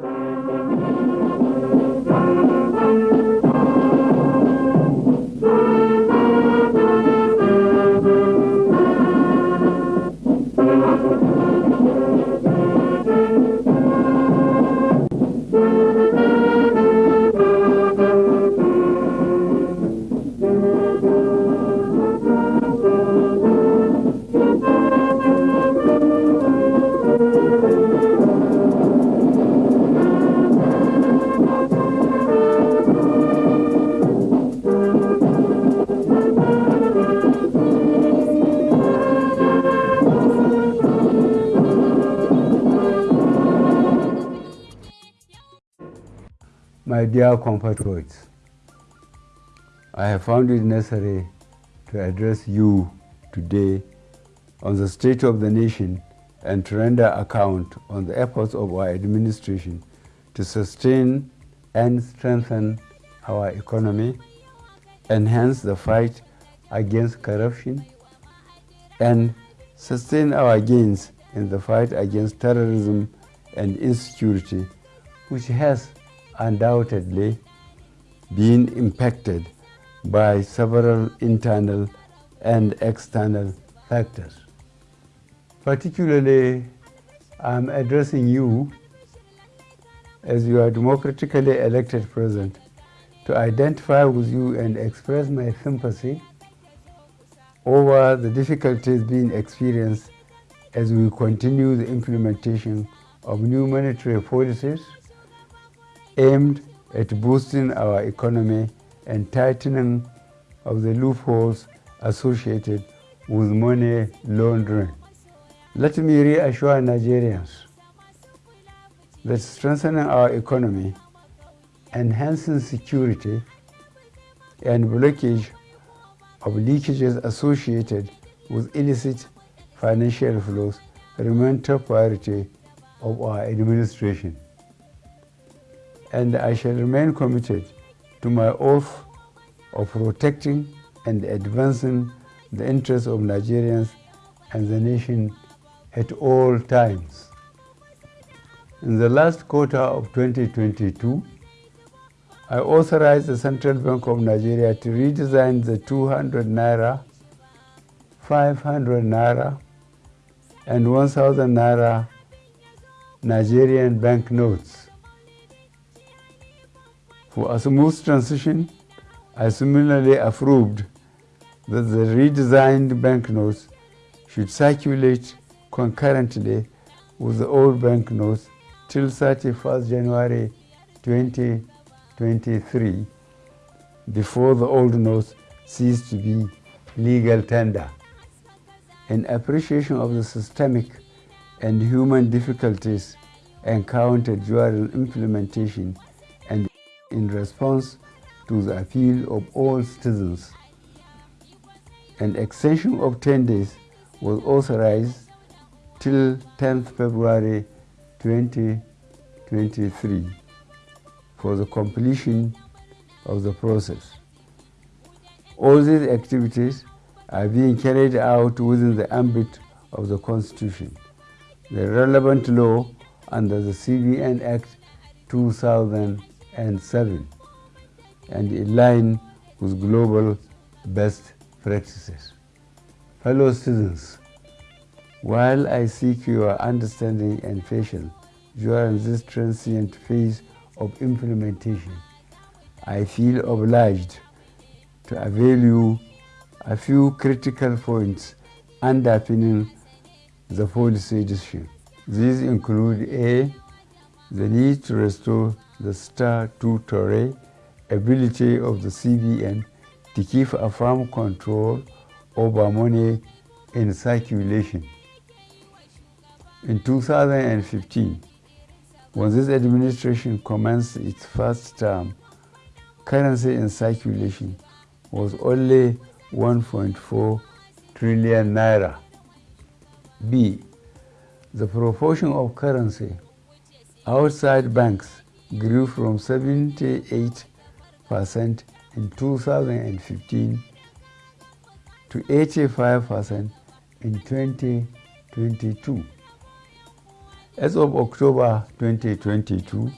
Música My dear compatriots, I have found it necessary to address you today on the state of the nation and to render account on the efforts of our administration to sustain and strengthen our economy, enhance the fight against corruption, and sustain our gains in the fight against terrorism and insecurity, which has undoubtedly been impacted by several internal and external factors. Particularly, I'm addressing you as your democratically elected president to identify with you and express my sympathy over the difficulties being experienced as we continue the implementation of new monetary policies aimed at boosting our economy and tightening of the loopholes associated with money laundering. Let me reassure Nigerians that strengthening our economy, enhancing security, and blockage of leakages associated with illicit financial flows remain top priority of our administration and I shall remain committed to my oath of protecting and advancing the interests of Nigerians and the nation at all times. In the last quarter of 2022, I authorized the Central Bank of Nigeria to redesign the 200 Naira, 500 Naira, and 1000 Naira Nigerian banknotes for a smooth transition, I similarly approved that the redesigned banknotes should circulate concurrently with the old banknotes till 31st January 2023 before the old notes cease to be legal tender. In appreciation of the systemic and human difficulties encountered during implementation in response to the appeal of all citizens. An extension of 10 days was authorized till 10th February 2023 for the completion of the process. All these activities are being carried out within the ambit of the Constitution, the relevant law under the CBN Act 2000 and 7 and in line with global best practices. Fellow students, while I seek your understanding and patience during this transient phase of implementation, I feel obliged to avail you a few critical points underpinning the policy decision. These include A, the need to restore the star statutory ability of the CBN to keep a firm control over money in circulation. In 2015, when this administration commenced its first term, currency in circulation was only 1.4 trillion naira. B. The proportion of currency outside banks grew from 78% in 2015 to 85% in 2022. As of October 2022,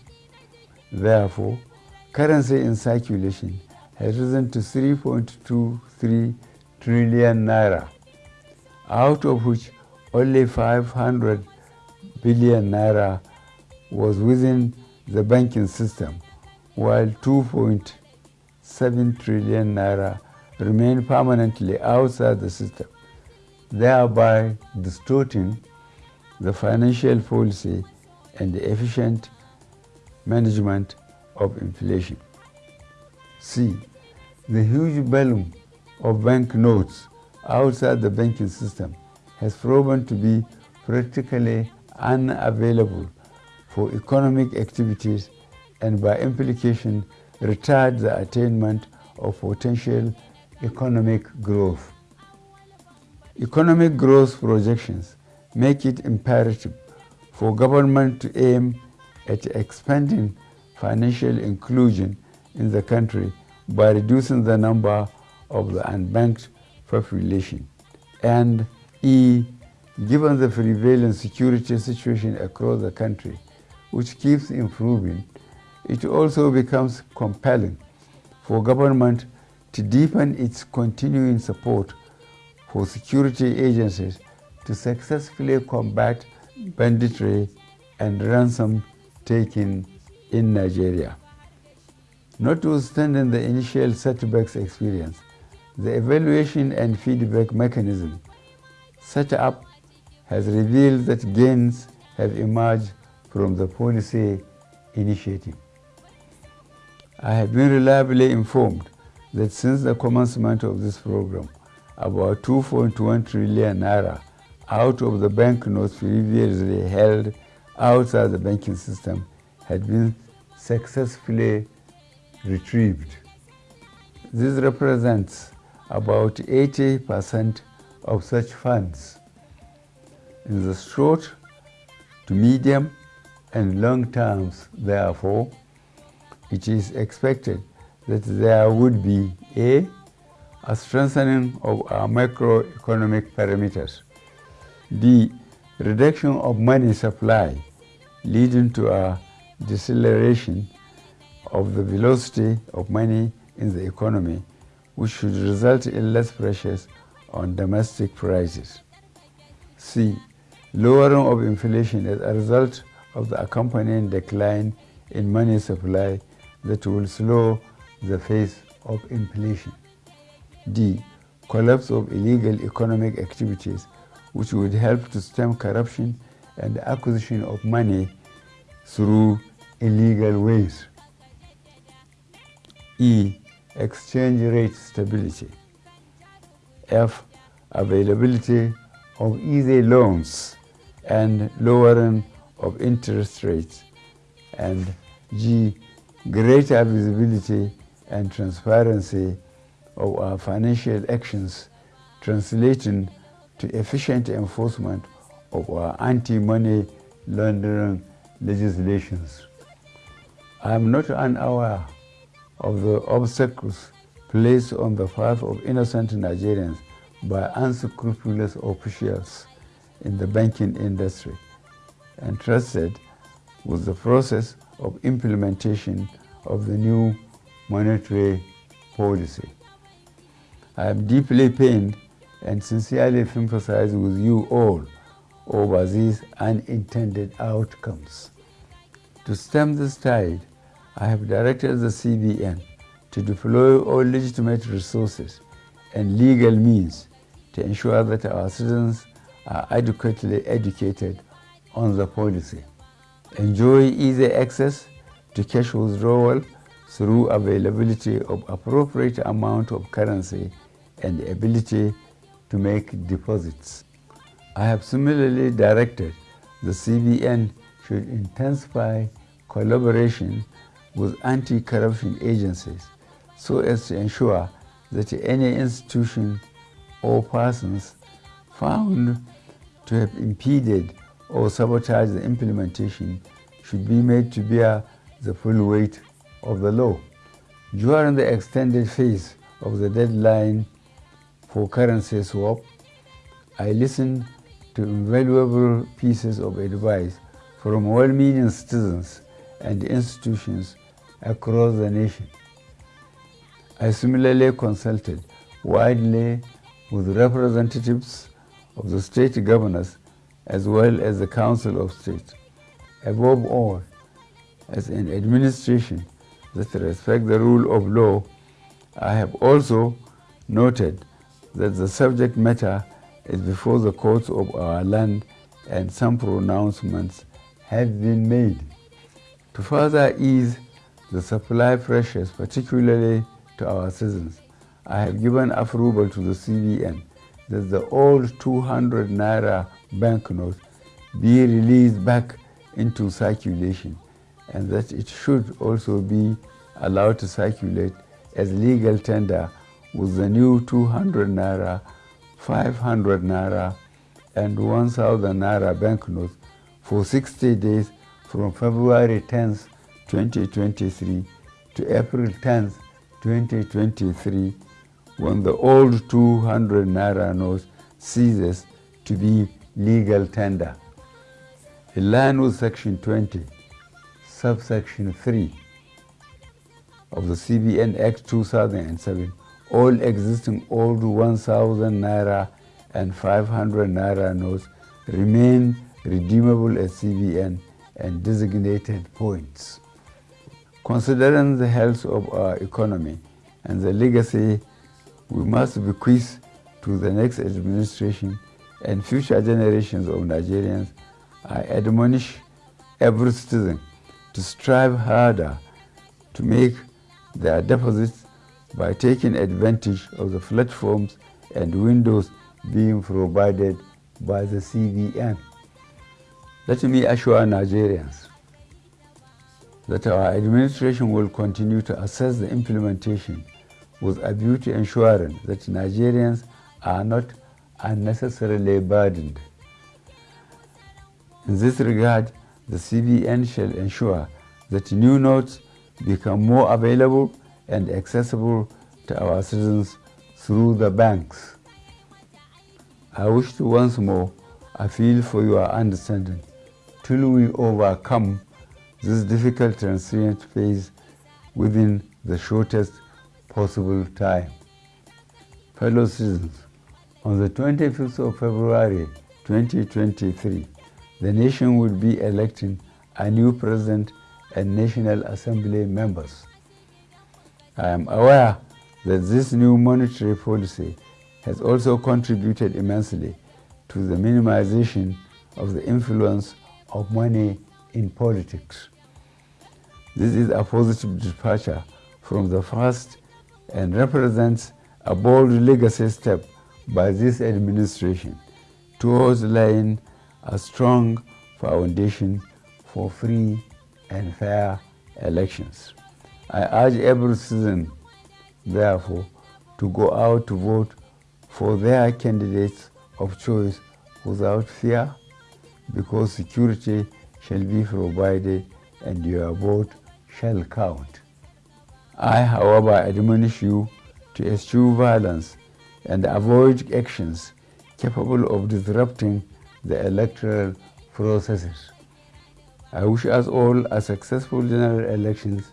therefore, currency in circulation has risen to 3.23 trillion naira, out of which only 500 billion naira was within the banking system, while 2.7 trillion naira remain permanently outside the system, thereby distorting the financial policy and the efficient management of inflation. C. The huge volume of bank notes outside the banking system has proven to be practically unavailable for economic activities and by implication retard the attainment of potential economic growth. Economic growth projections make it imperative for government to aim at expanding financial inclusion in the country by reducing the number of the unbanked population. And E, given the prevailing security situation across the country, which keeps improving, it also becomes compelling for government to deepen its continuing support for security agencies to successfully combat banditry and ransom taking in Nigeria. Notwithstanding the initial setbacks experience, the evaluation and feedback mechanism set up has revealed that gains have emerged from the policy initiative. I have been reliably informed that since the commencement of this program, about 2.1 trillion naira out of the banknotes previously held outside the banking system had been successfully retrieved. This represents about 80% of such funds. In the short to medium and long terms, therefore, it is expected that there would be a, a strengthening of our macroeconomic parameters, the reduction of money supply leading to a deceleration of the velocity of money in the economy, which should result in less pressures on domestic prices. C. Lowering of inflation as a result of the accompanying decline in money supply that will slow the pace of inflation. D. Collapse of illegal economic activities which would help to stem corruption and the acquisition of money through illegal ways. E. Exchange rate stability. F. Availability of easy loans and lowering of interest rates. And G. Greater visibility and transparency of our financial actions translating to efficient enforcement of our anti-money laundering legislations. I am not unaware of the obstacles placed on the path of innocent Nigerians by unscrupulous officials in the banking industry entrusted with the process of implementation of the new monetary policy. I am deeply pained and sincerely sympathize with you all over these unintended outcomes. To stem this tide, I have directed the CBN to deploy all legitimate resources and legal means to ensure that our citizens are adequately educated on the policy. Enjoy easy access to cash withdrawal through availability of appropriate amount of currency and ability to make deposits. I have similarly directed the CBN should intensify collaboration with anti-corruption agencies so as to ensure that any institution or persons found to have impeded or sabotage the implementation should be made to bear the full weight of the law. During the extended phase of the deadline for currency swap, I listened to invaluable pieces of advice from well-meaning citizens and institutions across the nation. I similarly consulted widely with representatives of the state governors as well as the Council of State. Above all, as an administration that respects the rule of law, I have also noted that the subject matter is before the courts of our land and some pronouncements have been made. To further ease the supply pressures, particularly to our citizens, I have given approval to the CBN that the old 200 naira banknote be released back into circulation and that it should also be allowed to circulate as legal tender with the new 200 naira, 500 naira, and 1000 naira banknotes for 60 days from February 10th, 2023 to April 10th, 2023 when the old 200 naira note ceases to be legal tender. In line with section 20, subsection 3 of the CBN Act 2007, all existing old 1000 naira and 500 naira notes remain redeemable at CBN and designated points. Considering the health of our economy and the legacy we must bequeath to the next administration and future generations of Nigerians, I admonish every citizen to strive harder to make their deposits by taking advantage of the platforms and windows being provided by the CBN. Let me assure Nigerians that our administration will continue to assess the implementation with a view to ensuring that Nigerians are not unnecessarily burdened. In this regard, the CBN shall ensure that new notes become more available and accessible to our citizens through the banks. I wish to once more appeal for your understanding till we overcome this difficult transient phase within the shortest possible time. Fellow citizens, on the 25th of February 2023, the nation will be electing a new president and National Assembly members. I am aware that this new monetary policy has also contributed immensely to the minimization of the influence of money in politics. This is a positive departure from the past and represents a bold legacy step by this administration towards laying a strong foundation for free and fair elections. I urge every citizen, therefore, to go out to vote for their candidates of choice without fear because security shall be provided and your vote shall count. I, however, admonish you to eschew violence and avoid actions capable of disrupting the electoral processes. I wish us all a successful general elections